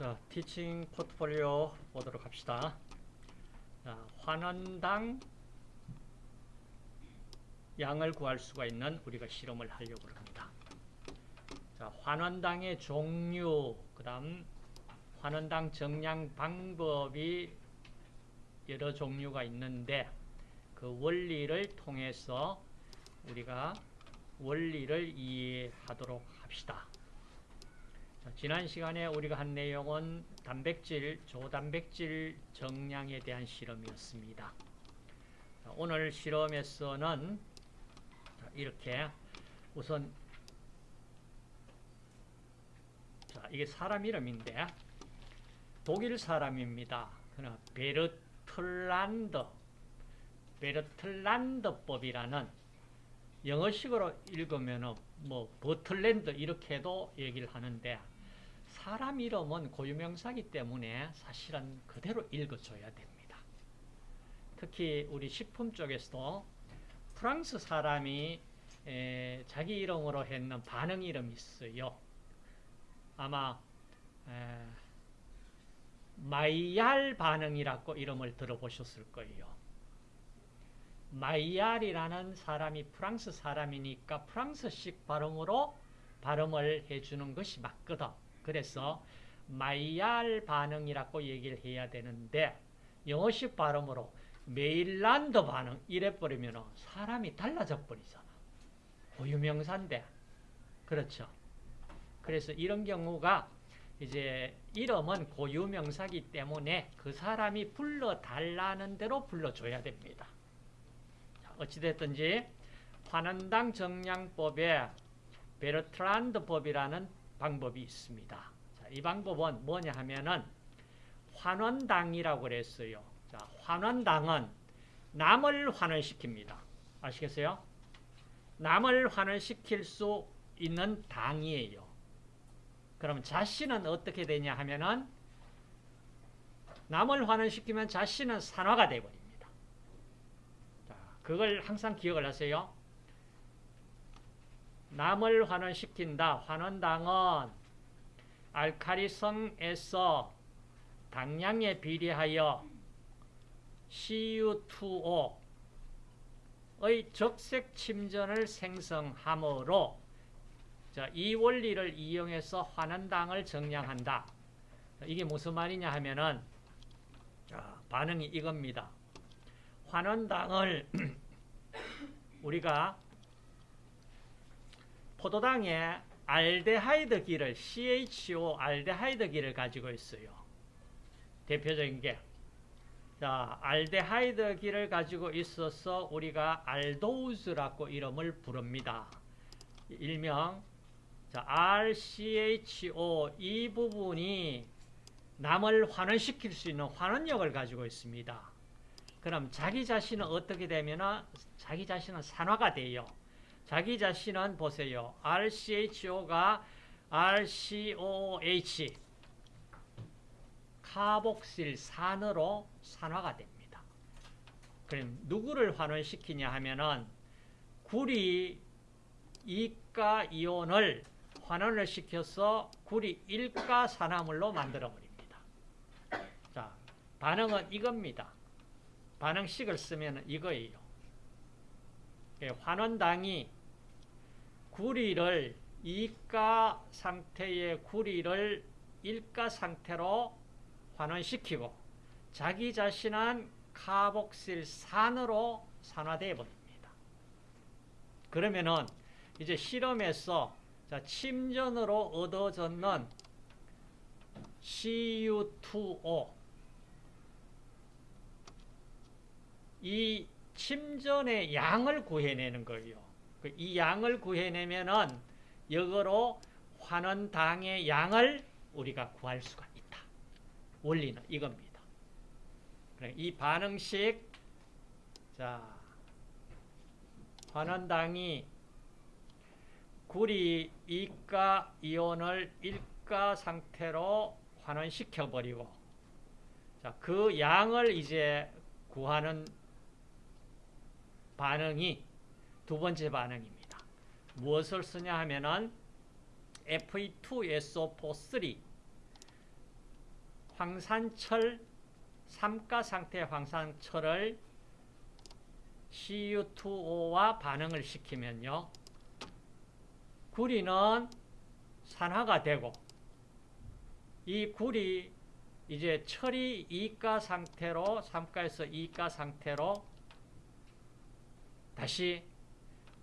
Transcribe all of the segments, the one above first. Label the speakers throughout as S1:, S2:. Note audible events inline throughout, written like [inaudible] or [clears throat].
S1: 자, 티칭 포트폴리오 보도록 합시다. 자, 환원당 양을 구할 수가 있는 우리가 실험을 하려고 합니다. 자, 환원당의 종류, 그 다음 환원당 정량 방법이 여러 종류가 있는데 그 원리를 통해서 우리가 원리를 이해하도록 합시다. 자, 지난 시간에 우리가 한 내용은 단백질, 조단백질 정량에 대한 실험이었습니다. 자, 오늘 실험에서는 자, 이렇게 우선 자, 이게 사람 이름인데 독일 사람입니다. 베르틀란드 베르틀란드법이라는 영어식으로 읽으면은 뭐 버틀랜드 이렇게도 얘기를 하는데 사람 이름은 고유명사기 때문에 사실은 그대로 읽어줘야 됩니다. 특히 우리 식품 쪽에서도 프랑스 사람이 에, 자기 이름으로 했는 반응 이름이 있어요. 아마 에, 마이얄 반응이라고 이름을 들어보셨을 거예요. 마이얄이라는 사람이 프랑스 사람이니까 프랑스식 발음으로 발음을 해주는 것이 맞거든. 그래서 마이얄 반응이라고 얘기를 해야 되는데 영어식 발음으로 메일란드 반응 이래버리면 사람이 달라져 버리잖아. 고유명사인데. 그렇죠. 그래서 이런 경우가 이제 이름은 고유명사기 때문에 그 사람이 불러달라는 대로 불러줘야 됩니다. 어찌됐든지 환원당 정량법에 베르트란드 법이라는 방법이 있습니다. 자, 이 방법은 뭐냐 하면은 환원당이라고 그랬어요. 자, 환원당은 남을 환원시킵니다. 아시겠어요? 남을 환원시킬 수 있는 당이에요. 그럼 자신은 어떻게 되냐 하면은 남을 환원시키면 자신은 산화가 되어버립니다. 그걸 항상 기억을 하세요. 남을 환원시킨다. 환원당은 알카리성에서 당량에 비례하여 CU2O의 적색 침전을 생성하므로 이 원리를 이용해서 환원당을 정량한다. 이게 무슨 말이냐 하면은 반응이 이겁니다. 환원당을 [clears throat] 우리가 포도당에 알데하이드기를 CHO 알데하이드기를 가지고 있어요. 대표적인 게 자, 알데하이드기를 가지고 있어서 우리가 알도우즈라고 이름을 부릅니다. 일명 자, RCHO 이 부분이 남을 환원시킬 수 있는 환원력을 가지고 있습니다. 그럼 자기 자신은 어떻게 되면 자기 자신은 산화가 돼요. 자기 자신은 보세요. RCHO가 RCOH 카복실 산으로 산화가 됩니다. 그럼 누구를 환원시키냐 하면은 구리 이가 이온을 환원을 시켜서 구리 일가 산화물로 만들어 버립니다. 자, 반응은 이겁니다. 반응식을 쓰면 이거예요. 예, 환원당이 구리를 이가 상태의 구리를 일가 상태로 환원시키고 자기 자신은 카복실 산으로 산화되어 버립니다. 그러면은 이제 실험에서 자, 침전으로 얻어졌는 CU2O 이 침전의 양을 구해내는 거예요. 그이 양을 구해내면은 역으로 환원당의 양을 우리가 구할 수가 있다. 원리는 이겁니다. 이 반응식 자 환원당이 구리 이가 이온을 일가 상태로 환원시켜 버리고 자, 그 양을 이제 구하는 반응이 두 번째 반응입니다. 무엇을 쓰냐 하면은 Fe2SO4 3 황산철 삼가 상태의 황산철을 CU2O와 반응을 시키면요. 구리는 산화가 되고 이 구리 이제 철이 이가 상태로 3가에서 이가 상태로 다시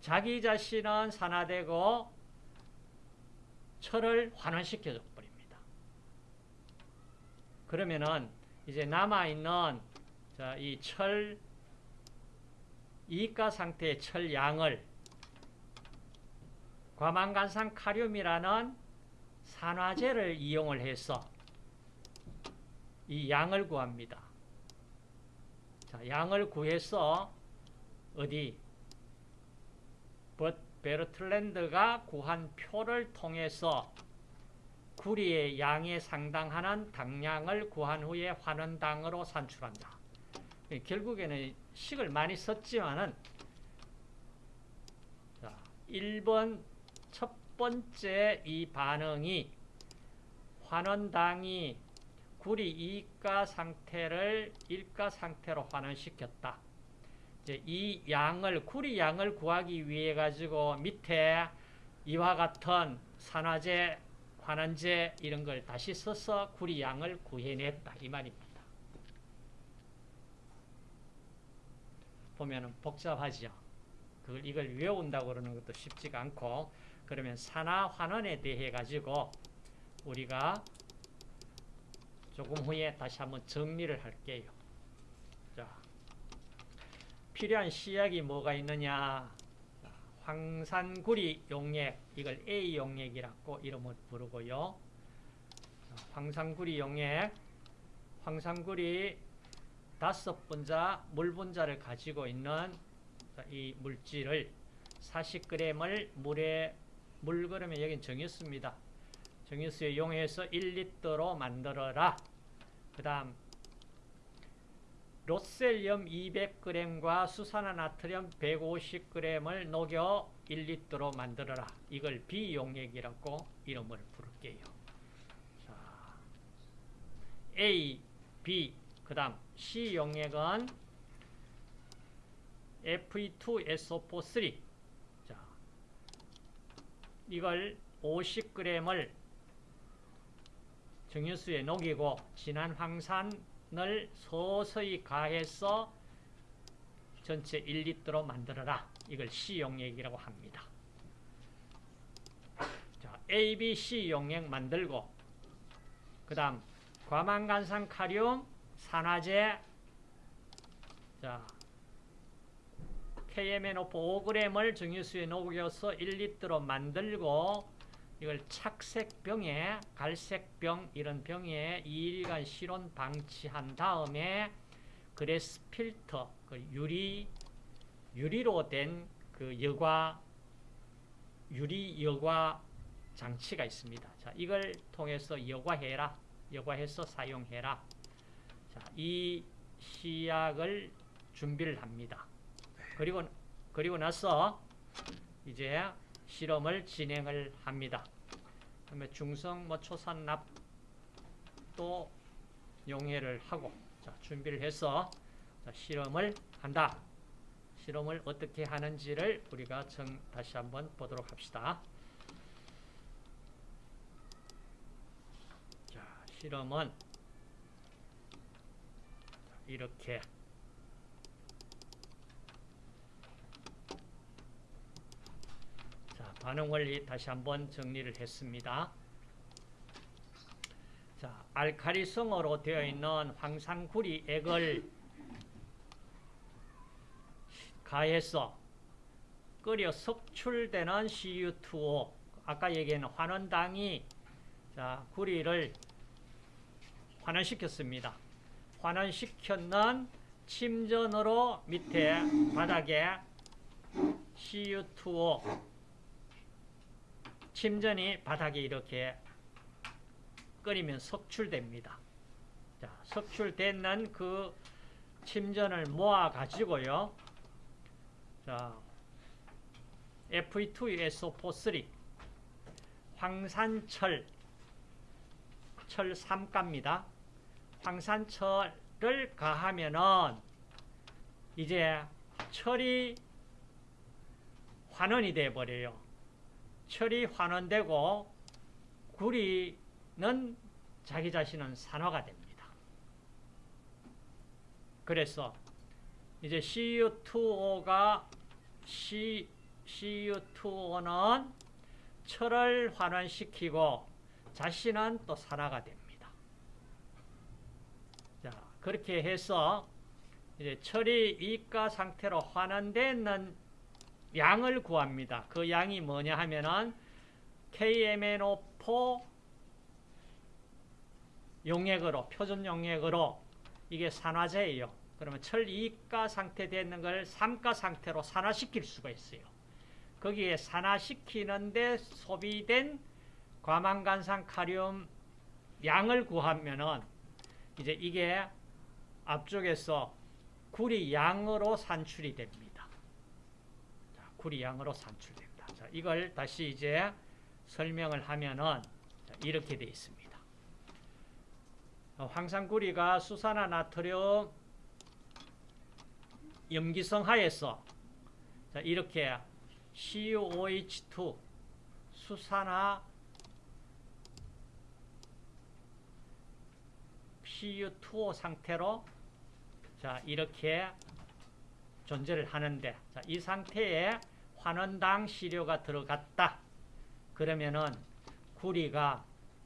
S1: 자기 자신은 산화되고 철을 환원시켜 버립니다. 그러면은 이제 남아 있는 이 철 이가 상태의 철 양을 과망간산 카륨이라는 산화제를 이용을 해서 이 양을 구합니다. 자, 양을 구해서 어디 베르틀랜드가 구한 표를 통해서 구리의 양에 상당하는 당량을 구한 후에 환원당으로 산출한다. 결국에는 식을 많이 썼지만은 자, 1번 첫 번째 이 반응이 환원당이 구리 이가 상태를 일가 상태로 환원시켰다. 이 양을 구리 양을 구하기 위해 가지고 밑에 이와 같은 산화제, 환원제 이런 걸 다시 써서 구리 양을 구해냈다 이 말입니다. 보면은 복잡하죠. 그걸 이걸 외운다고 그러는 것도 쉽지가 않고 그러면 산화 환원에 대해 가지고 우리가 조금 후에 다시 한번 정리를 할게요. 자, 필요한 시약이 뭐가 있느냐? 황산구리 용액, 이걸 A 용액이라고 이름을 부르고요. 황산구리 용액, 황산구리 다섯 분자 물 분자를 가지고 있는 이 물질을 40g을 물에 물 그러면 여긴 정유수입니다. 정유수에 용해서 1리터로 만들어라. 그 다음 로셀륨 200g과 수산화나트륨 150g을 녹여 1리터로 만들어라. 이걸 비용액이라고 이름을 부를게요. 자, A, B, 그 다음 C용액은 Fe2SO4 자, 이걸 50g을 정유수에 녹이고 진한 황산 을 서서히 가해서 전체 1리터로 만들어라. 이걸 C용액이라고 합니다. 자, ABC 용액 만들고 그 다음 과망간산 카륨 산화제 자 KMNO 5g을 정유수에 녹여서 1리터로 만들고 이걸 착색병에 갈색병 이런 병에 2일간 실온 방치한 다음에 그레스 필터 그 유리 유리로 된 그 여과 유리 여과 장치가 있습니다. 자, 이걸 통해서 여과해라. 여과해서 사용해라. 자, 이 시약을 준비를 합니다. 그리고 그리고 나서 이제 실험을 진행을 합니다. 그다음에 중성 뭐 초산 납도 용해를 하고 자, 준비를 해서 자, 실험을 한다. 실험을 어떻게 하는지를 우리가 정, 다시 한번 보도록 합시다. 자, 실험은 이렇게 자, 반응 원리 다시 한번 정리를 했습니다. 자, 알카리성으로 되어 있는 황산구리 액을 가해서 끓여 석출되는 CU2O 아까 얘기한 환원당이 자, 구리를 환원시켰습니다. 환원시켰는 침전으로 밑에 바닥에 CU2O 침전이 바닥에 이렇게 끓이면 석출됩니다. 자, 석출되는 그 침전을 모아 가지고요. 자, Fe2SO4 황산철 철 3가입니다. 황산철을 가하면은 이제 철이 환원이 돼 버려요. 철이 환원되고 구리는 자기 자신은 산화가 됩니다. 그래서 이제 CU2O가 C, CU2O는 철을 환원시키고 자신은 또 산화가 됩니다. 자, 그렇게 해서 이제 철이 이가 상태로 환원되는 양을 구합니다. 그 양이 뭐냐 하면은 KMNO4 용액으로 표준 용액으로 이게 산화제예요. 그러면 철 2가 상태 되는 걸 3가 상태로 산화시킬 수가 있어요. 거기에 산화시키는데 소비된 과망간산 카리움 양을 구하면은 이제 이게 앞쪽에서 구리 양으로 산출이 됩니다. 자, 구리 양으로 산출됩니다. 자, 이걸 다시 이제 설명을 하면은 자, 이렇게 되어 있습니다. 어, 황산구리가 수산화 나트륨 염기성 하에서 자, 이렇게 CuOH2 수산화 PU2O 상태로 자 이렇게 존재를 하는데 자, 이 상태에 환원당 시료가 들어갔다. 그러면은 구리가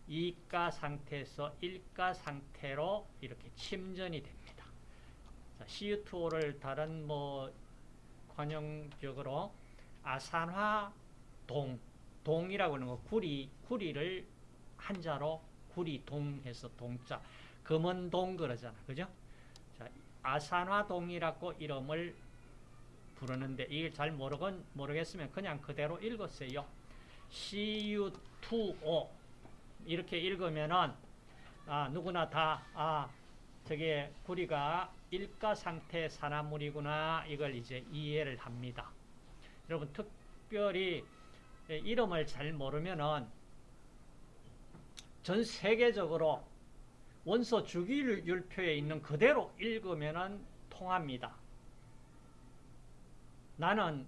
S1: 이가 상태에서 일가 상태로 이렇게 침전이 됩니다. 자, CU2O를 다른 뭐 관용적으로 아산화 동 동이라고 하는 거 구리 구리를 한자로 구리동해서 동자 금은동 그러잖아. 그죠? 자, 아산화동이라고 이름을 부르는데 이게 잘 모르건 모르겠으면 그냥 그대로 읽었어요. CU2O 이렇게 읽으면은 아, 누구나 다 아, 저게 구리가 일가 상태 산화물이구나 이걸 이제 이해를 합니다. 여러분 특별히 이름을 잘 모르면은 전 세계적으로 원소 주기율표에 있는 그대로 읽으면 통합니다. 나는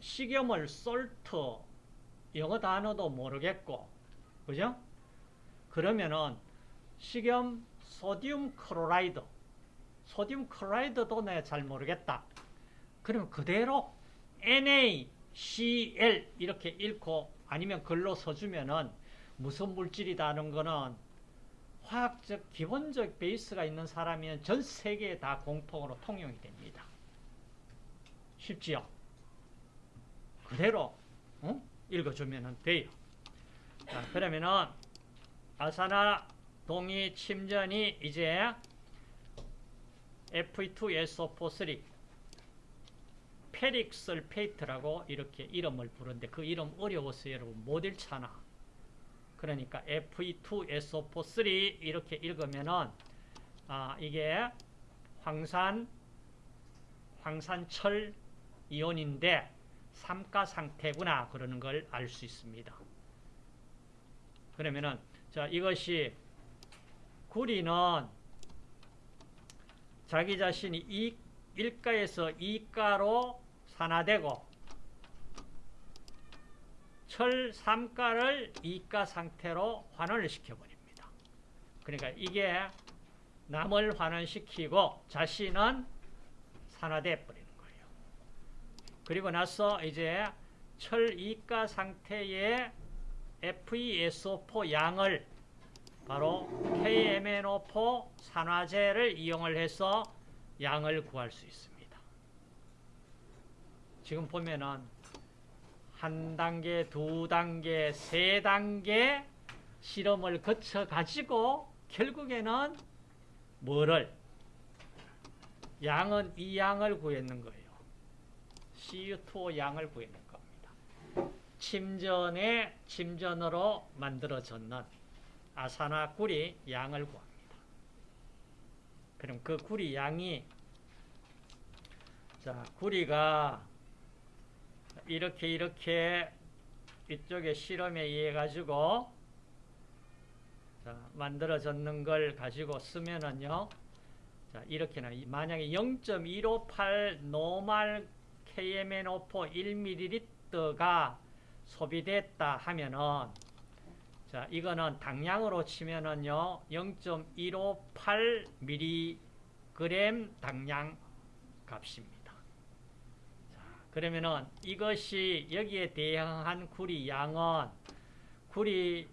S1: 식염을 salt 영어 단어도 모르겠고 그죠? 그러면은 식염 sodium chloride sodium chloride도 내가 잘 모르겠다. 그러면 그대로 NaCl 이렇게 읽고 아니면 글로 써주면은 무슨 물질이다는 거는 화학적 기본적 베이스가 있는 사람이면 전 세계에 다 공통으로 통용이 됩니다. 쉽지요? 그대로 어? 읽어주면 돼요. 자, 그러면은 아산화동이 침전이 이제 Fe2SO4 ferric sulfate라고 이렇게 이름을 부르는데 그 이름 어려워서 여러분 못 읽잖아. 그러니까 Fe2SO4 이렇게 읽으면은 아, 이게 황산 황산철 이온인데 삼가 상태구나 그러는 걸 알 수 있습니다. 그러면은 자 이것이 구리는 자기 자신이 이 일가에서 이가로 산화되고 철 3가를 이가 상태로 환원을 시켜버립니다. 그러니까 이게 남을 환원시키고 자신은 산화돼 거예요. 그리고 나서 이제 철 2가 상태의 FeSO4 양을 바로 KMNO4 산화제를 이용을 해서 양을 구할 수 있습니다. 지금 보면은 한 단계, 두 단계, 세 단계 실험을 거쳐 가지고 결국에는 뭐를 양은 이 양을 구했는 거예요. CU2O 양을 구했는 겁니다. 침전에 침전으로 만들어졌는 아산화 구리 양을 구합니다. 그럼 그 구리 양이 자 구리가 이렇게 이렇게 이쪽에 실험에 의해 가지고 자, 만들어졌는 걸 가지고 쓰면은요. 자, 이렇게는 만약에 0.158 노말 KMNO4 1ml가 소비됐다 하면은 자, 이거는 당량으로 치면은요. 0.158mg 당량 값입니다. 자, 그러면은 이것이 여기에 대응한 구리 양은 구리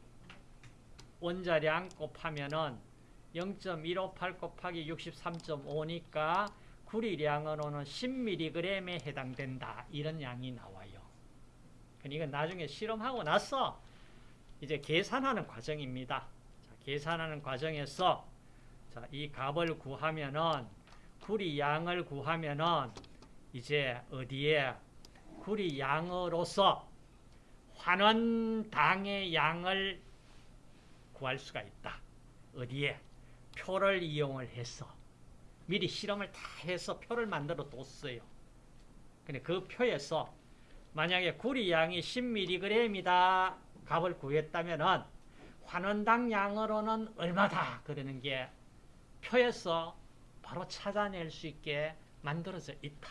S1: 원자량 곱하면은 0.158 곱하기 63.5니까 구리량으로는 10mg에 해당된다. 이런 양이 나와요. 이건 나중에 실험하고 나서 이제 계산하는 과정입니다. 자, 계산하는 과정에서 자, 이 값을 구하면은 구리 양을 구하면은 이제 어디에 구리 양으로서 환원당의 양을 구할 수가 있다. 어디에? 표를 이용을 해서 미리 실험을 다 해서 표를 만들어 뒀어요. 근데 그 표에서 만약에 구리 양이 10mg이다 값을 구했다면은 환원당 양으로는 얼마다 그러는 게 표에서 바로 찾아낼 수 있게 만들어져 있다.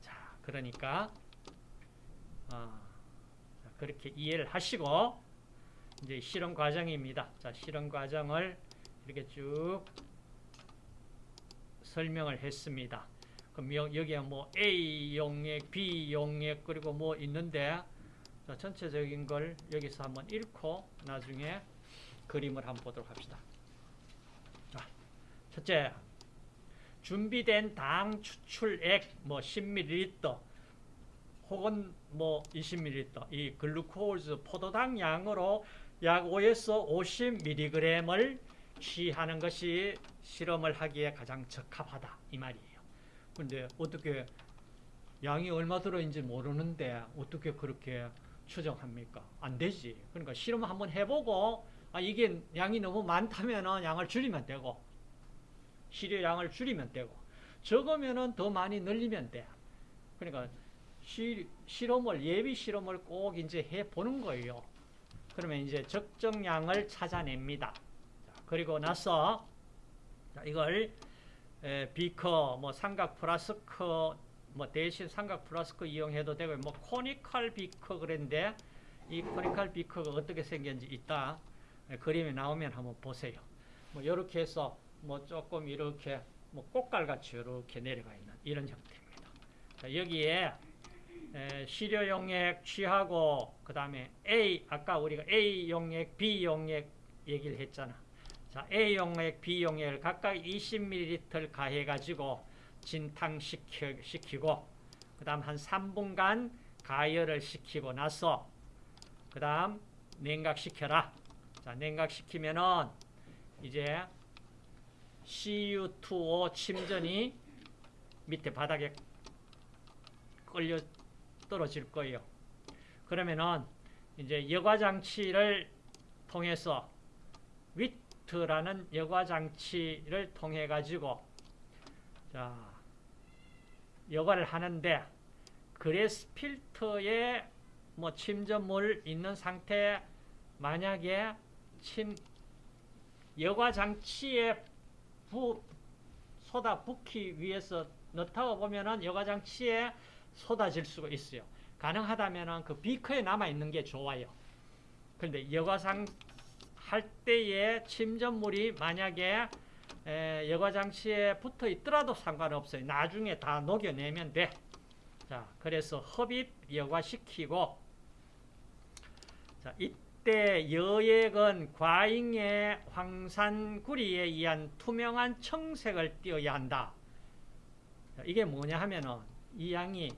S1: 자, 그러니까 어, 그렇게 이해를 하시고 이제 실험 과정입니다. 자, 실험 과정을 이렇게 쭉 설명을 했습니다. 그럼 여기에 뭐 A 용액, B 용액 그리고 뭐 있는데 자, 전체적인 걸 여기서 한번 읽고 나중에 그림을 한번 보도록 합시다. 자, 첫째, 준비된 당 추출액 뭐 10ml 혹은 뭐 20ml 이 글루코즈 포도당 양으로 약 5에서 50mg을 취하는 것이 실험을 하기에 가장 적합하다 이 말이에요. 근데 어떻게 양이 얼마 들어있는지 모르는데 어떻게 그렇게 추정합니까? 안 되지. 그러니까 실험 한번 해보고 아 이게 양이 너무 많다면 양을 줄이면 되고 시료량을 줄이면 되고 적으면 더 많이 늘리면 돼. 그러니까 시, 실험을 예비 실험을 꼭 이제 해 보는 거예요. 그러면 이제 적정량을 찾아냅니다. 자, 그리고 나서 자, 이걸 에, 비커, 뭐 삼각 플라스크, 뭐 대신 삼각 플라스크 이용해도 되고 뭐 conical 비커 그랬는데 이 conical 비커가 어떻게 생겼는지 이따 에, 그림이 나오면 한번 보세요. 뭐 이렇게 해서 뭐 조금 이렇게 뭐 고깔같이 이렇게 내려가 있는 이런 형태입니다. 자, 여기에 에, 시료 용액 취하고 그 다음에 A 아까 우리가 A 용액, B 용액 얘기를 했잖아. 자, A 용액, B 용액을 각각 20ml 가해 가지고 진탕시키고 그 다음 한 3분간 가열을 시키고 나서 그 다음 냉각시켜라. 자, 냉각시키면은 이제 CU2O 침전이 밑에 바닥에 깔려 떨어질 거예요. 그러면은 이제 여과 장치를 통해서 Witt라는 여과 장치를 통해 가지고 자 여과를 하는데 glass filter에 뭐 침전물 있는 상태 만약에 침 여과 장치에 부 쏟아 붓기 위해서 넣다가 보면은 여과 장치에 쏟아질 수가 있어요. 가능하다면 그 비커에 남아 있는 게 좋아요. 그런데 여과상 할 때에 침전물이 만약에 여과장치에 붙어 있더라도 상관없어요. 나중에 다 녹여내면 돼. 자, 그래서 흡입 여과시키고 자, 이때 여액은 과잉의 황산구리에 의한 투명한 청색을 띄어야 한다. 자, 이게 뭐냐 하면은 이 양이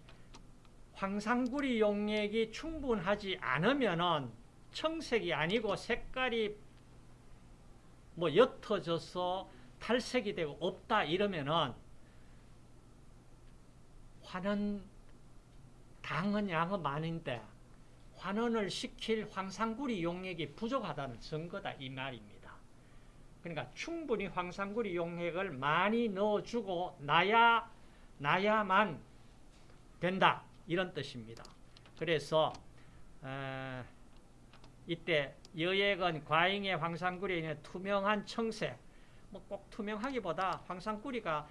S1: 황산구리 용액이 충분하지 않으면은 청색이 아니고 색깔이 뭐 옅어져서 탈색이 되고 없다 이러면은 환원 당은 양은 많은데 환원을 시킬 황산구리 용액이 부족하다는 증거다 이 말입니다. 그러니까 충분히 황산구리 용액을 많이 넣어주고 나야 나야만 된다 이런 뜻입니다. 그래서 에, 이때 여액은 과잉의 황산구리에 있는 투명한 청색, 뭐 꼭 투명하기보다 황산구리가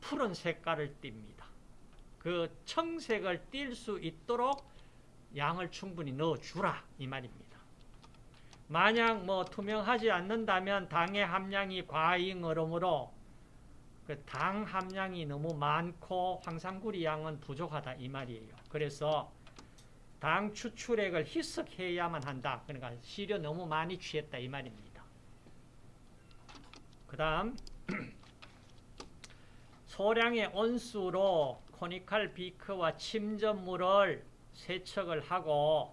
S1: 푸른 색깔을 띱니다. 그 청색을 띌 수 있도록 양을 충분히 넣어주라 이 말입니다. 만약 뭐 투명하지 않는다면 당의 함량이 과잉으로므로 그 당 함량이 너무 많고 황산구리 양은 부족하다 이 말이에요. 그래서 당 추출액을 희석해야만 한다. 그러니까 시료 너무 많이 취했다 이 말입니다. 그 다음 [clears throat] 소량의 온수로 코니칼 비크와 침전물을 세척을 하고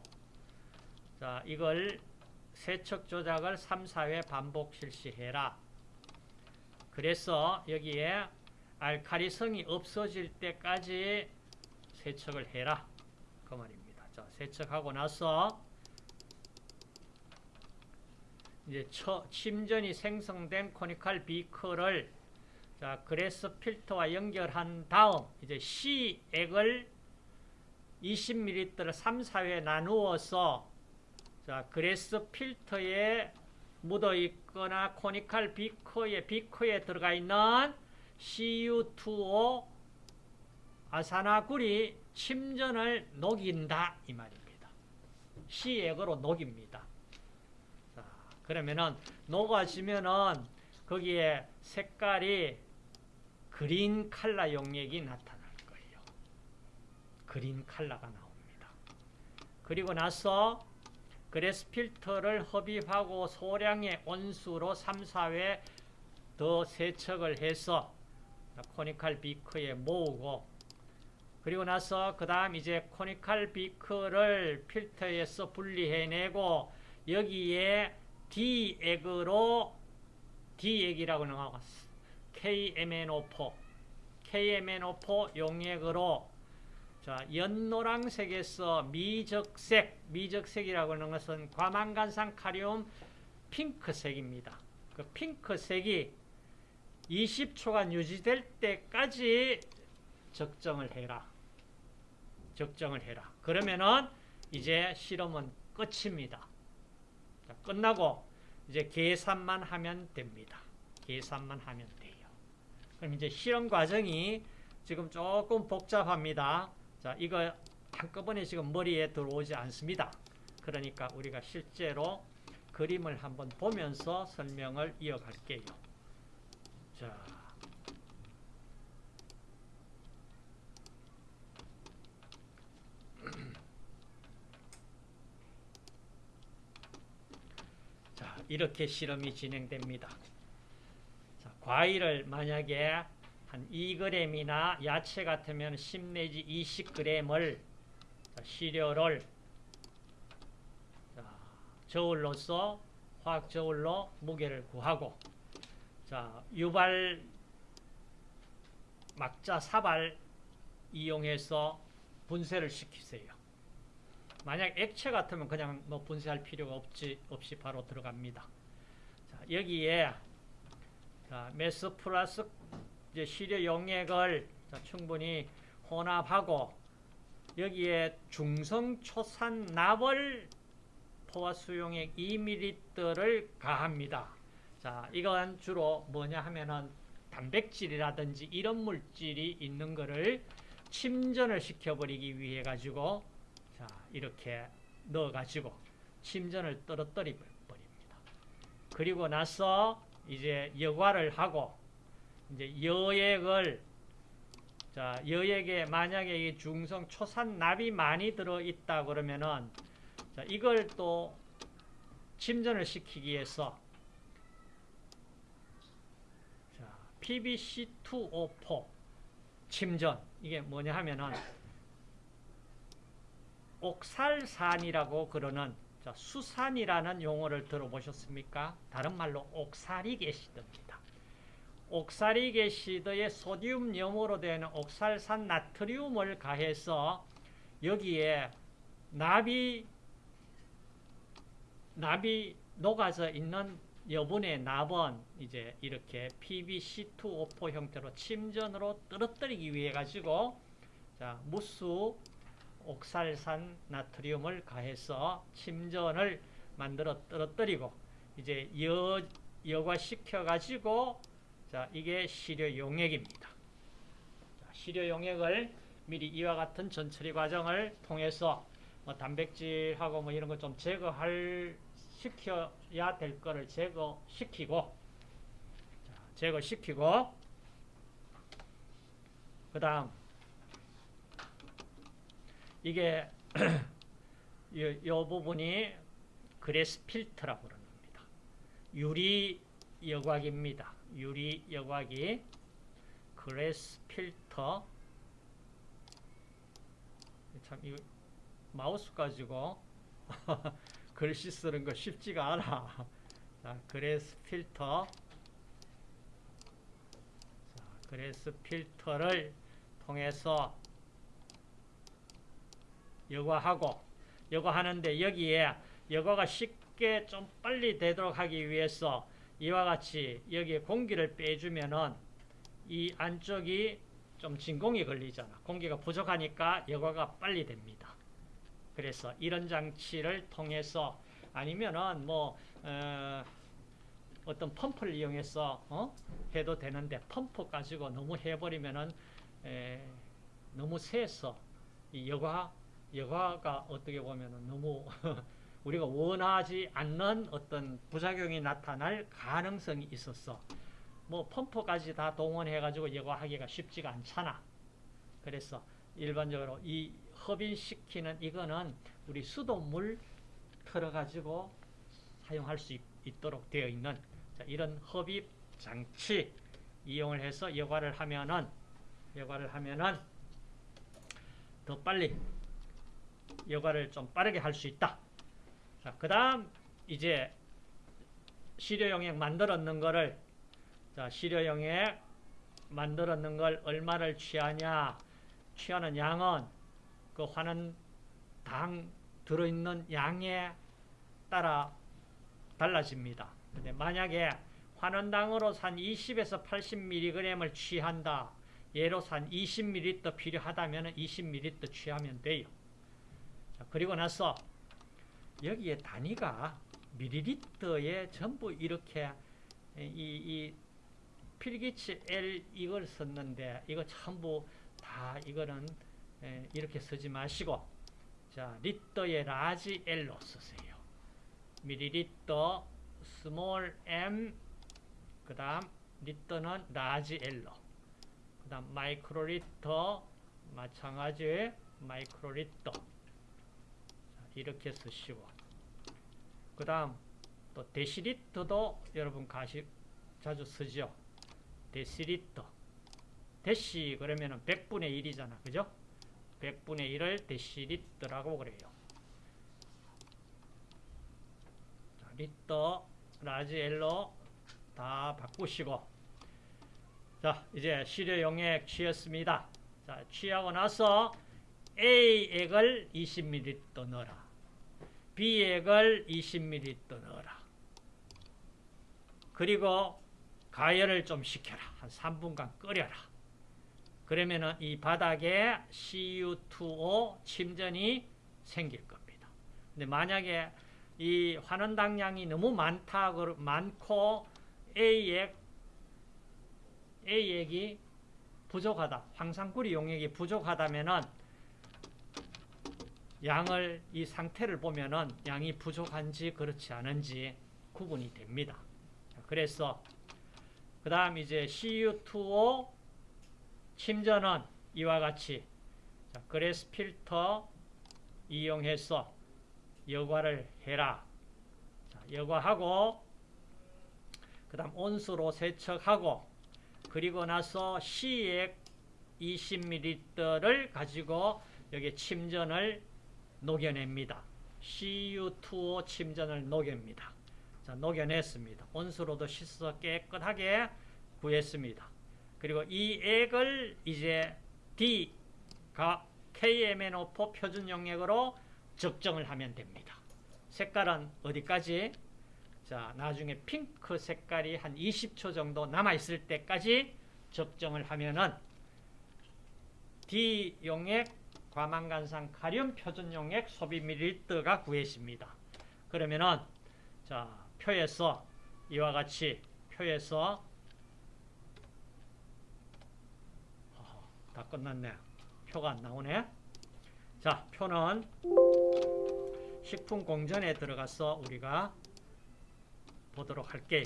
S1: 자 이걸 세척 조작을 3, 4회 반복 실시해라. 그래서 여기에 알카리성이 없어질 때까지 세척을 해라. 그 말입니다. 자, 세척하고 나서 이제 처, 침전이 생성된 코니칼 비커를 자, 그래스 필터와 연결한 다음 이제 C액을 20ml를 3, 4회 나누어서 자, 그래스 필터에 묻어 있거나 코니칼 비커에 비커에 들어가 있는 CU2O 아산화굴이 침전을 녹인다 이 말입니다. C액으로 녹입니다. 자, 그러면은 녹아지면은 거기에 색깔이 그린 칼라 용액이 나타날 거예요. 그린 칼라가 나옵니다. 그리고 나서 그래스 필터를 흡입하고 소량의 온수로 3, 4회 더 세척을 해서 코니칼 비커에 모으고 그리고 나서 그 다음 이제 코니칼 비커를 필터에서 분리해내고 여기에 D액으로 D액이라고 나왔어. KMNO4 KMNO4 용액으로 자, 연노랑색에서 미적색, 미적색이라고 하는 것은 과망간산 카리움 핑크색입니다. 그 핑크색이 20초간 유지될 때까지 적정을 해라. 적정을 해라. 그러면은 이제 실험은 끝입니다. 자, 끝나고 이제 계산만 하면 됩니다. 계산만 하면 돼요. 그럼 이제 실험 과정이 지금 조금 복잡합니다. 자, 이거 한꺼번에 지금 머리에 들어오지 않습니다. 그러니까 우리가 실제로 그림을 한번 보면서 설명을 이어갈게요. 자. 자, 이렇게 실험이 진행됩니다. 자, 과일을 만약에 한 2g이나 야채 같으면 10 내지 20g을 시료를 저울로서 화학 저울로 무게를 구하고 자 유발 막자 사발 이용해서 분쇄를 시키세요. 만약 액체 같으면 그냥 뭐 분쇄할 필요가 없지 없이 바로 들어갑니다. 자, 여기에 자, 메스 플러스 이제 시료 용액을 자, 충분히 혼합하고 여기에 중성 초산 납을 포화 수용액 2ml를 가합니다. 자, 이건 주로 뭐냐 하면은 단백질이라든지 이런 물질이 있는 거를 침전을 시켜버리기 위해 가지고 자, 이렇게 넣어 가지고 침전을 떨어뜨려 버립니다. 그리고 나서 이제 여과를 하고 이제 여액을 자, 여액에 만약에 이 중성 초산납이 많이 들어 있다 그러면은 자, 이걸 또 침전을 시키기 위해서 자, PbC2O4 침전 이게 뭐냐 하면은 옥살산이라고 그러는 자, 수산이라는 용어를 들어보셨습니까? 다른 말로 옥살이 게시드입니다. 옥살이 게시드에 소디움 염으로 되는 옥살산 나트리움을 가해서 여기에 납이 납이 녹아져 있는 여분의 납은 이제 이렇게 PbC2O4 형태로 침전으로 떨어뜨리기 위해 가지고 자 무수 옥살산 나트륨을 가해서 침전을 만들어 떨어뜨리고 이제 여, 여과시켜 가지고 자 이게 시료 용액입니다. 자, 시료 용액을 미리 이와 같은 전처리 과정을 통해서 뭐 단백질하고 뭐 이런 거 좀 제거할 시켜야 될 거를 제거시키고 자, 제거시키고 그 다음 이게 [clears throat] 이, 이 부분이 glass filter라고 그럽니다. 유리 여과기입니다. 유리 여과기 glass filter 참 이거 마우스 가지고 [laughs] 글씨 쓰는 거 쉽지가 않아. [laughs] 자, glass filter 자, glass filter를 통해서 여과하고 여과하는데 여기에 여과가 쉽게 좀 빨리 되도록 하기 위해서 이와 같이 여기에 공기를 빼주면은 이 안쪽이 좀 진공이 걸리잖아. 공기가 부족하니까 여과가 빨리 됩니다. 그래서 이런 장치를 통해서 아니면은 뭐 어, 어떤 펌프를 이용해서 어? 해도 되는데 펌프 가지고 너무 해버리면은 에, 너무 세서 이 여과 여과가 어떻게 보면은 너무 [laughs] 우리가 원하지 않는 어떤 부작용이 나타날 가능성이 있었어. 뭐 펌프까지 다 동원해 가지고 여과하기가 쉽지가 않잖아. 그래서 일반적으로 이 흡인시키는 이거는 우리 수돗물 틀어 가지고 사용할 수 있, 도록 되어 있는 자, 이런 흡입 장치 이용을 해서 여과를 하면은 여과를 하면은 더 빨리 여과를 좀 빠르게 할 수 있다. 자, 그 다음 이제 시료용액 만들었는 거를 자, 시료용액 만들었는 걸 얼마를 취하냐 취하는 양은 그 화는 당 들어있는 양에 따라 달라집니다. 근데 만약에 환원당으로 산 20에서 80mg을 취한다. 예로 산 20ml 필요하다면 20ml 취하면 돼요. 자, 그리고 나서 여기에 단위가 밀리리터에 전부 이렇게 이, 이 필기치 L 이걸 썼는데 이거 전부 다 이거는 이렇게 쓰지 마시고 자 리터에 large L로 쓰세요. 밀리리터 스몰 m 그 다음 리터는 large L로 그 다음 마이크로리터 마찬가지 마이크로리터 이렇게 쓰시고 그 다음 또 데시리터도 여러분 가시 자주 쓰죠. 데시리터 데시 그러면은 100분의 1이잖아. 그죠? 100분의 1을 데시리터라고 그래요. 자, 리터, large L로 다 바꾸시고 자 이제 시료 용액 취했습니다. 자 취하고 나서 A액을 20ml 넣어라. B액을 20ml 넣어라. 그리고 가열을 좀 시켜라. 한 3분간 끓여라. 그러면은 이 바닥에 CU2O 침전이 생길 겁니다. 근데 만약에 이 환원당량이 너무 많다, 많고 A액, A액이 부족하다, 황산구리 용액이 부족하다면은 양을 이 상태를 보면은 양이 부족한지 그렇지 않은지 구분이 됩니다. 그래서 그 다음 이제 CU2O 침전은 이와 같이 자, 그래스 필터 이용해서 여과를 해라. 자, 여과하고 그 다음 온수로 세척하고 그리고 나서 C액 20ml를 가지고 여기 침전을 녹여냅니다. CU2O 침전을 녹여냅니다. 자, 녹여냈습니다. 온수로도 씻어 깨끗하게 구했습니다. 그리고 이 액을 이제 D가 KMNO4 표준 용액으로 적정을 하면 됩니다. 색깔은 어디까지? 자, 나중에 핑크 색깔이 한 20초 정도 남아있을 때까지 적정을 하면은 D 용액 과망간산 가련 표준용액 소비 밀리리터가 구해집니다. 그러면은 자 표에서 이와 같이 표에서 어허, 다 끝났네. 표가 안 나오네. 자 표는 식품 공전에 들어가서 우리가 보도록 할게요.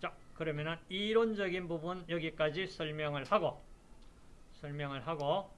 S1: 자 그러면은 이론적인 부분 여기까지 설명을 하고 설명을 하고